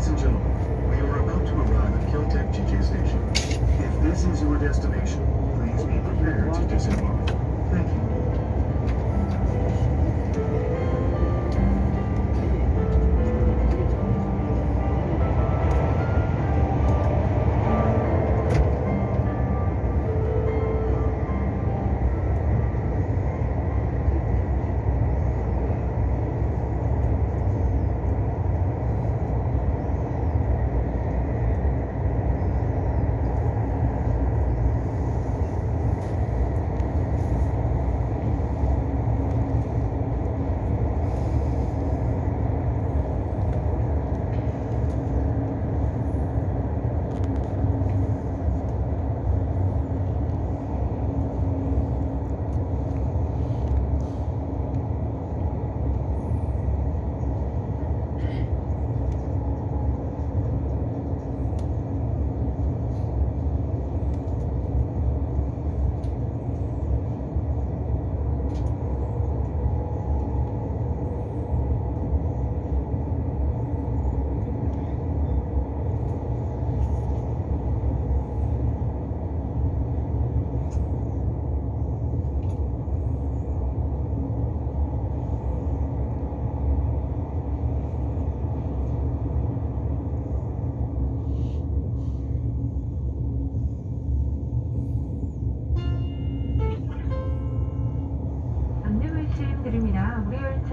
Ladies and gentlemen, we are about to arrive at Kiltech GJ Station. If this is your destination, please be prepared to disembark.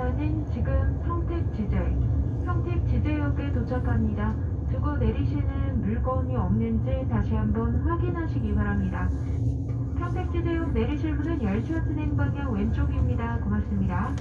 열차는 지금 평택 지제, 평택 지제역에 도착합니다. 두고 내리시는 물건이 없는지 다시 한번 확인하시기 바랍니다. 평택 지제역 내리실 문은 열차 진행 방향 왼쪽입니다. 고맙습니다.